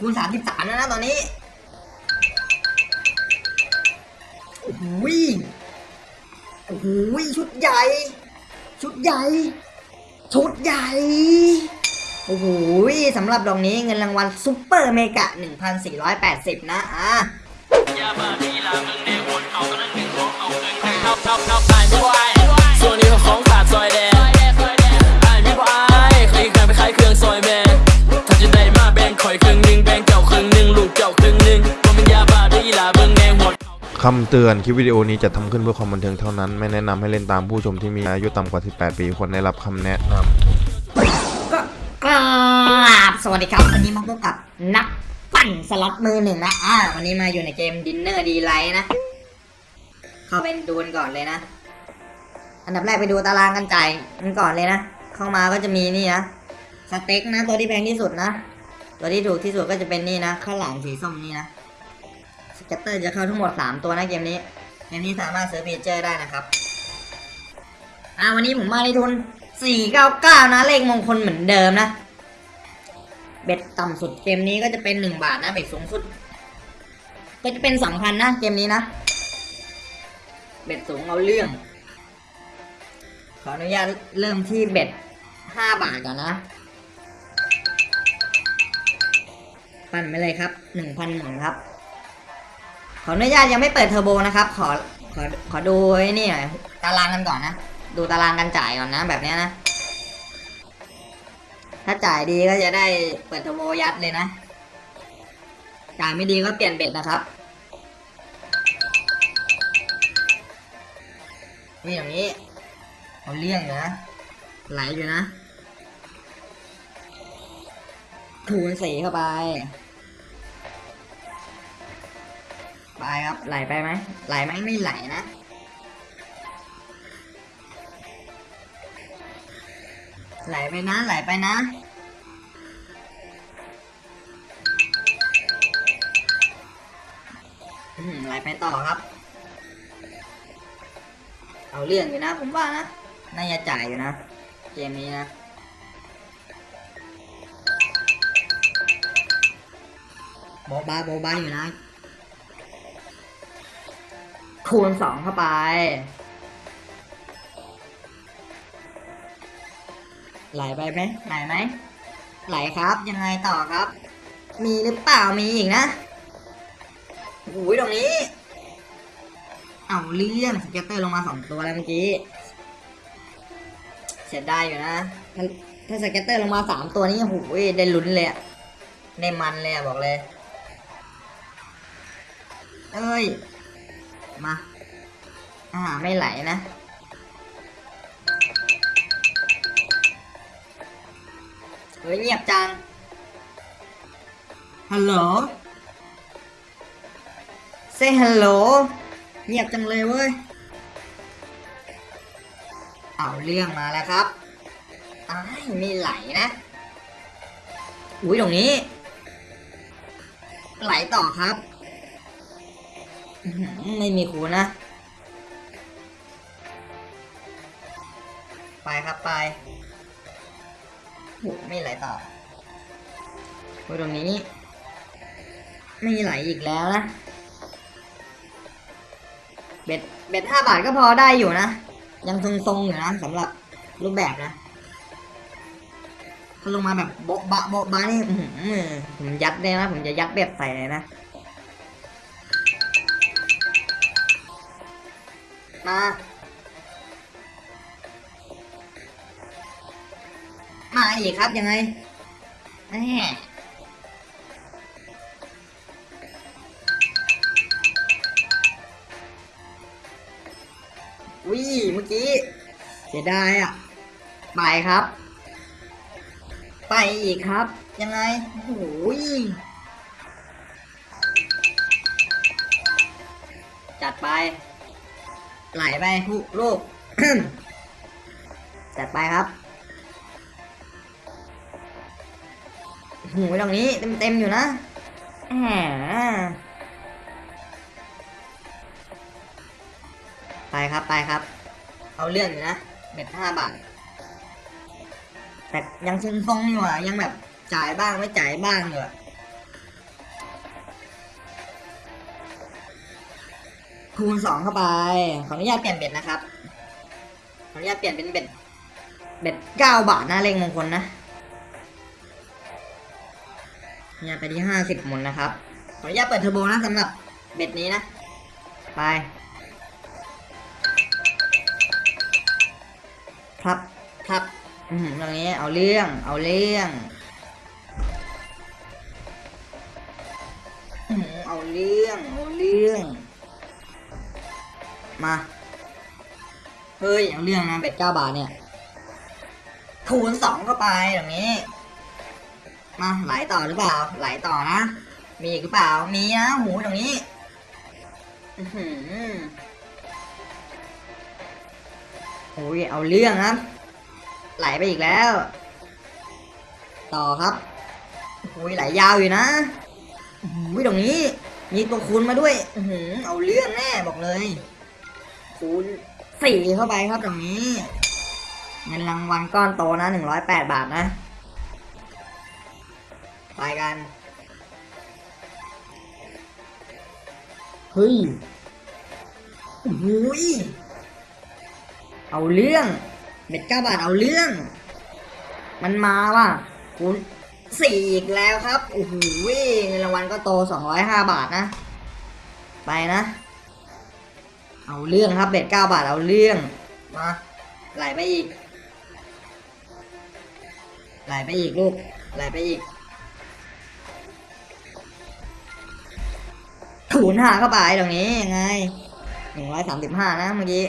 คูณสามสิบสามแล้วนะตอนนี้โอ้โหยโอ้โหยชุดใหญ่ ชุดใหญ่ ชุดใหญ่ โอ้โหยสำหรับดอกนี้เงินรางวัลซุปเปอร์เมกะ 1,480 นะอะยาบ้าที่ลามึงในวนเอากระนึงของเอาเงินให้เอาเอาเอาไอ้ไม่บ่ไอ้ส่วนนี้ของ คำเตือนคลิปวิดีโอนี้จะทำขึ้นเพื่อความบันเทิงเท่านั้น ไม่แนะนำให้เล่นตามผู้ชมที่มีอายุต่ำกว่า 18 ปีควรได้รับคำแนะนำกราบสวัสดีครับ วันนี้มาพบกับนักปั่นสล็อตมือหนึ่งนะอ่าวันนี้มาอยู่ในเกม Dinner Delights นะ เข้าไปดูกันก่อนเลยนะ อันดับแรกไปดูตารางการจ่ายกันก่อนเลยนะ เข้ามาก็จะมีนี่นะสเต็กนะ ตัวที่แพงที่สุดนะ ตัวที่ถูกที่สุดก็จะเป็นนี่นะข้าวหลามสีส้มนี่นะ scatter จะเข้าทั้งหมด 3 ตัวนะเกมนี้เกมนี้สามารถซื้อ feature ได้นะครับอ่าวันนี้ผมมาในทุน 499 นะ เลขมงคลเหมือนเดิมนะ bet ต่ำสุดเกมนี้ก็จะเป็น 1 บาทนะ bet สูงสุด ก็จะเป็น2,000นะ เกมนี้นะ bet สูงเอาเรื่อง ขออนุญาตเริ่มที่ bet 5 บาทก่อนนะ ปั่นไปเลยครับ 1,000หนึ่งครับ ขออนุญาตยังไม่เปิดเทอร์โบนะครับ ขอขอขอดูไอ้นี่หน่อยตารางกันก่อนนะ ดูตารางกันจ่ายก่อนนะ แบบเนี้ยนะ ถ้าจ่ายดีก็จะได้เปิดเทอร์โบยัดเลยนะ จ่ายไม่ดีก็เปลี่ยนเบ็ดนะครับนี่อย่างนี้เอาเลี่ยงอยู่นะ ไหลอยู่นะถูนสีเข้าไป ไปครับไหลไปไหมไหลไหมไม่ไหลนะไหลไปนะไหลไปนะไหลไปต่อครับ เอาเรื่องอยู่นะ ผมว่านะน่าจะจ่ายอยู่นะ เกมนี้นะโบบาโบบาอยู่นะ คูณสองเข้าไปไหลไปไหมไหลไหมไหลครับยังไงต่อครับ มีหรือเปล่ามีอีกนะโอ้ยตรงนี้ เอาเรื่อง scatter ลงมาสองตัวแล้วเมื่อกี้เสียดายอยู่นะถ้าถ้า scatter ลงมาสามตัวนี้โอ้โหได้ลุ้นเลยอะได้มันเลยอะบอกเลย เอ้ย มา อ่า ไม่ไหลนะเฮ้ยเงียบจัง ฮัลโหล เซฮัลโหล เงียบจังเลยเว้ย เอาเรื่องมาแล้วครับอ้ายไม่ไหลนะ อุ้ยตรงนี้ ไหลต่อครับอื้อหือ ไม่มีคูนะ ไปครับไปไม่ไหลต่อโอ้ตรงนี้ ไม่ไหลอีกแล้วนะ เบ็ดเบ็ดห้าบาทก็พอได้อยู่นะ ยังทรงๆอยู่นะสำหรับรูปแบบนะถ้าลงมาแบบโบ๊ะบะโบ๊ะบะนี่ผมยัดได้นะ ผมจะยัดเบ็ดใส่เลยนะ มามาอีกครับยังไงแหมวิเมื่อกี้เสียดายอะ ไปครับ ไปอีกครับ ยังไงโอ้โหยจัดไป ไหลไปลูกลูก จัดไปครับหูตรงนี้เต็มเต็มๆอยู่นะแหมไปครับไปครับ เอาเรื่องอยู่นะเบ็ดห้าบาท แต่ยังทรงๆอยู่อะยังแบบจ่ายบ้างไม่จ่ายบ้างอยู่อะ คูณสองเข้าไป ขออนุญาตเปลี่ยน bet นะครับ ขออนุญาตเปลี่ยนเป็น bet bet เก้าบาทนะเลขมงคลนะขออนุญาตไปที่ห้าสิบหมุนนะครับ ขออนุญาตเปิดเทอร์โบนะสำหรับ bet นี้นะ ไป ครับครับ อืมตรงนี้เอาเรื่อง เอาเรื่องอืมเอาเรื่อง เอาเรื่อง มา เฮ้ยเอาเรื่องนะเป็ดเก้าบาทเนี่ยคูณสองเข้าไปอย่างนี้ มาไหลต่อหรือเปล่า ไหลต่อนะ มีอีกหรือเปล่า มีนะหูตรงนี้อือหือโอ้ยเอาเรื่องครับ ไหลไปอีกแล้ว ต่อครับโอ้ยไหลยาวอยู่นะโอ้ยตรงนี้ มีตัวคูณมาด้วย อือหือเอาเรื่องแน่บอกเลย คูณสี่เข้าไปครับตรงนี้เงินรางวัลก้อนโตนะหนึ่งร้อยแปดบาทนะ ไปกัน เฮ้ยโอ้ยเอาเรื่องเบ็ดเก้าบาทเอาเรื่อง มันมาว่ะคูณสี่อีกแล้วครับโอ้โหเงินรางวัลก็โตสองร้อยห้าบาทนะ ไปนะ เอาเรื่องครับเบ็ดเก้าบาทเอาเรื่องมาไหลไปอีกไหลไปอีกลูกไหลไปอีกถูนห้าเข้าไปตรงนี้ยังไงหนึ่งร้อยสามสิบห้านะเมื่อกี้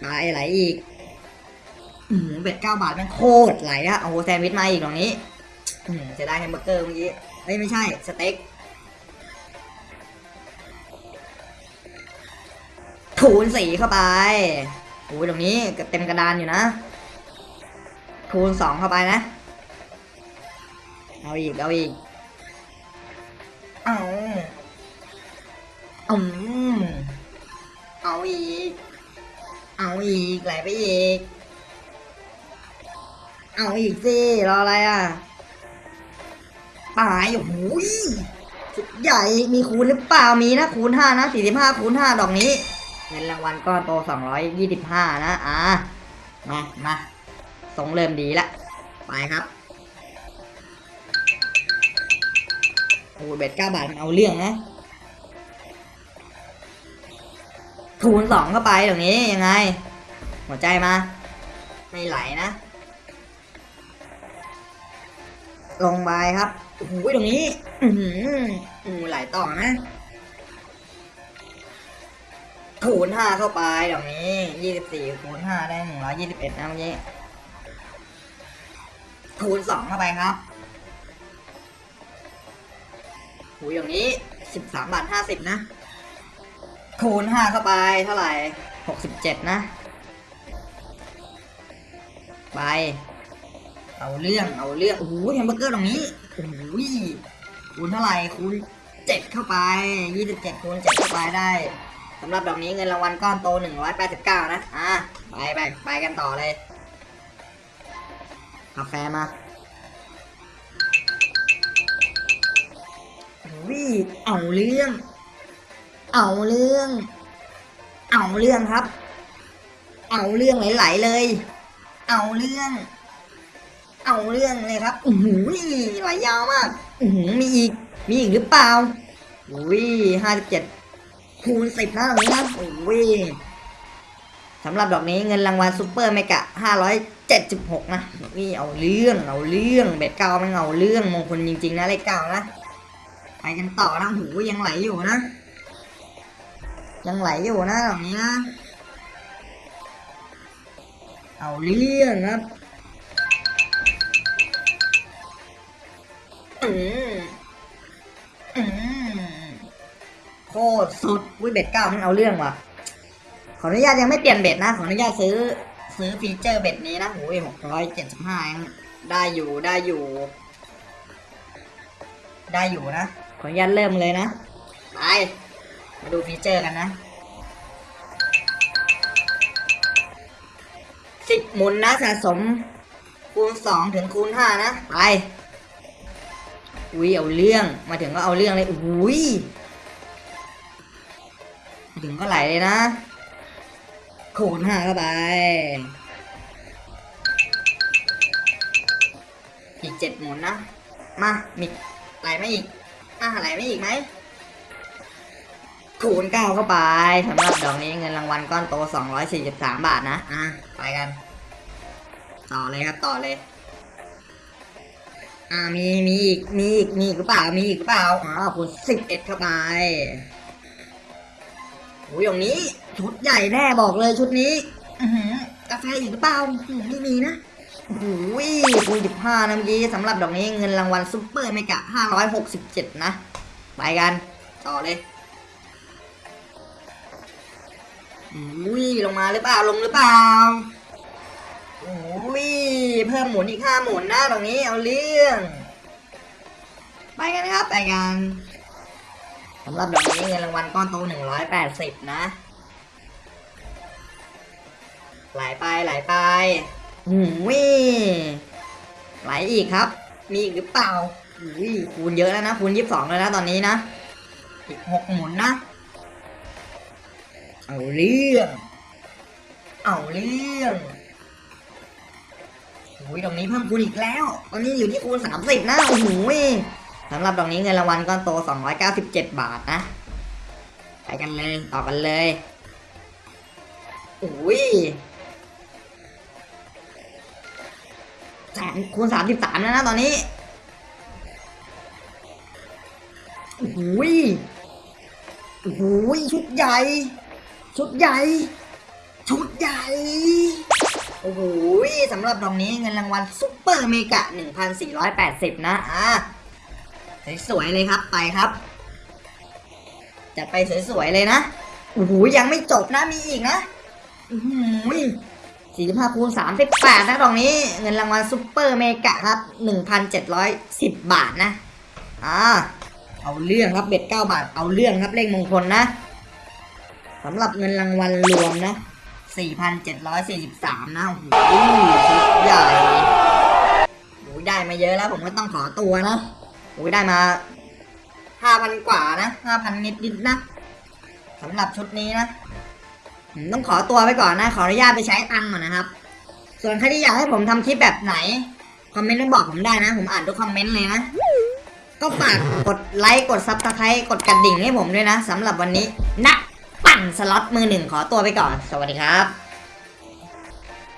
ไปไหลอีกอืม bet เก้าบาทแม่งมันโคตรไหลอะเอาแซนด์วิชมาอีกตรงนี้อืมจะได้แฮมเบอร์เกอร์เมื่อกี้เอ้ยไม่ใช่สเต็ก คูณสี่เข้าไปโอ้ยตรงนี้เต็มกระดานอยู่นะ คูณสองเข้าไปนะ เอาอีก เอาอีก เอาอืมเอาอีก เอาอีกไหลไปอีก เอาอีกสิ รออะไรอะตายโอ้โหยสุดใหญ่ มีคูณหรือเปล่า มีนะ คูณห้านะสี่สิบห้าคูณห้าดอกนี้ เงินรางวัลก้อนโตสองร้อยยี่สิบห้านะ อ่า มา มาทรงเริ่มดีละ ไปครับโอ้เบ็ดเก้าบาทมันเอาเรื่องนะคูณสองเข้าไปตรงนี้ยังไง หัวใจมา ไม่ไหลนะ ลงไปครับโอ้โหตรงนี้อือหืออือไหลต่อนะ คูณห้าเข้าไปตรงนี้ยี่สิบสี่คูณห้าได้หนึ่งร้อยยี่สิบเอ็ดนะเมื่อกี้คูณสองเข้าไปครับหูอย่างนี้สิบสามบาทห้าสิบนะ คูณห้าเข้าไปเท่าไหร่หกสิบเจ็ดนะ ไป เอาเรื่องเอาเรื่องโอ้โหแฮมเบอร์เกอร์ตรงนี้โอ้โหคูณเท่าไหร่คูณเจ็ดเข้าไปยี่สิบเจ็ดคูณเจ็ดเข้าไปได้ สำหรับดอกนี้เงินรางวัลก้อนโตหนึ่งร้อยแปดสิบเก้านะ อะ ไปไปไปกันต่อเลย กาแฟมาวิเอาเรื่อง เอาเรื่อง เอาเรื่องครับ เอาเรื่องไหลๆเลย เอาเรื่อง เอาเรื่องเลยครับอือหือไหลยาวมากอือหือมีอีก มีอีกหรือเปล่าอุ้ยห้าสิบเจ็ด คูณสิบนะตรงนี้นะอุ้ยสำหรับดอกนี้เงินรางวัล super mega ห้าร้อยเจ็ดสิบหกนะนี่เอาเรื่องเอาเรื่อง bet เก้ามันเอาเรื่องมงคลจริงๆนะเลขเก้านะไปกันต่อนะหูยังไหลอยู่นะ ยังไหลอยู่นะตรงนี้นะเอาเรื่องครับอืม โคตรสุดว่ะ bet เก้ามันเอาเรื่องว่ะ ขออนุญาตยังไม่เปลี่ยน bet นะ ขออนุญาตซื้อซื้อ feature bet นี้นะโอ้ยหกร้อยเจ็ดสิบห้าได้อยู่ได้อยู่ ได้อยู่นะ ขออนุญาตเริ่มเลยนะไปมาดู feature กันนะสิบหมุนนะสะสม คูณสองถึงคูณห้านะ ไปอุ้ยเอาเรื่องมาถึงก็เอาเรื่องเลยอุ้ย ถึงก็ไหลเลยนะ คูณห้าเข้าไป อีกเจ็ดหมุนนะ มามีไหลไม่อีกอะไหลไม่อีกไหมคูณเก้าเข้าไปสำหรับดอกนี้เงินรางวัลก้อนโต243บาทนะ อะ ไปกัน ต่อเลยครับ ต่อเลย อ่ามี มีอีก มีอีก มีอีกหรือเปล่า มีอีกหรือเปล่า อ๋อคูณ11เข้าไป โอ้ยตรงนี้ชุดใหญ่แน่บอกเลยชุดนี้กาแฟอีกหรือเปล่าไม่มีนะโอ้โหคูณ15นะเมื่อกี้สำหรับดอกนี้เงินรางวัล super mega 567นะ ไปกัน ต่อเลยอุ้ยลงมาหรือเปล่าลงหรือเปล่าอุ้ยเพิ่มหมุนอีกห้าหมุนนะตรงนี้เอาเรื่อง ไปกันครับ ไปกัน สำหรับดอกนี้เงินรางวัลก้อนโตหนึ่งร้อยแปดสิบนะ ไหลไปไหลไปหูยไหลอีกครับ มีอีกหรือเปล่าอุ้ยคูณเยอะแล้วนะ คูณยี่สิบสองแล้วนะตอนนี้นะ อีกหกหมุนนะ เอาเรื่อง เอาเรื่องโอ้ยดอกนี้เพิ่มคูณอีกแล้ว ตอนนี้อยู่ที่คูณสามสิบนะ โอ้โหย สำหรับดอกนี้เงินรางวัลก้อนโตสองร้อยเก้าสิบเจ็ดบาทนะ ไปกันเลย ต่อกันเลยโอ้ยแสนคูณสามสิบสามแล้วนะตอนนี้โอ้ยโอ้ยชุดใหญ่ ชุดใหญ่ ชุดใหญ่ โอ้โหสำหรับดอกนี้เงินรางวัลซุปเปอร์เมกะ 1,480 นะ อะ สวยๆเลยครับไปครับ จัดไปสวยๆเลยนะโอ้โหยังไม่จบนะมีอีกนะอือหือ45คูณ38นะดอกนี้ เงินรางวัลซุปเปอร์เมกะครับ1,710บบาทนะอ่าเอาเรื่องครับเบ็ด9บาทเอาเรื่องครับเลขมงคลนะสำหรับเงินรางวัลรวมนะ4,743นะโอ้โหชุดใหญ่โอ้ยได้มาเยอะแล้วผมก็ต้องขอตัวนะ โอ้ยได้มา5,000กว่านะ5,000นิดนิดนะสำหรับชุดนี้นะต้องขอตัวไปก่อนนะ ขออนุญาตไปใช้ตังก่อนนะครับ ส่วนใครที่อยากให้ผมทำคลิปแบบไหน คอมเมนต์บอกผมได้นะ ผมอ่านทุกคอมเมนต์เลยนะ ก็ฝากกดไลค์ กด subscribe กดกระดิ่งให้ผมด้วยนะสำหรับวันนี้นักปั่นสล็อตมือหนึ่งขอตัวไปก่อน สวัสดีครับ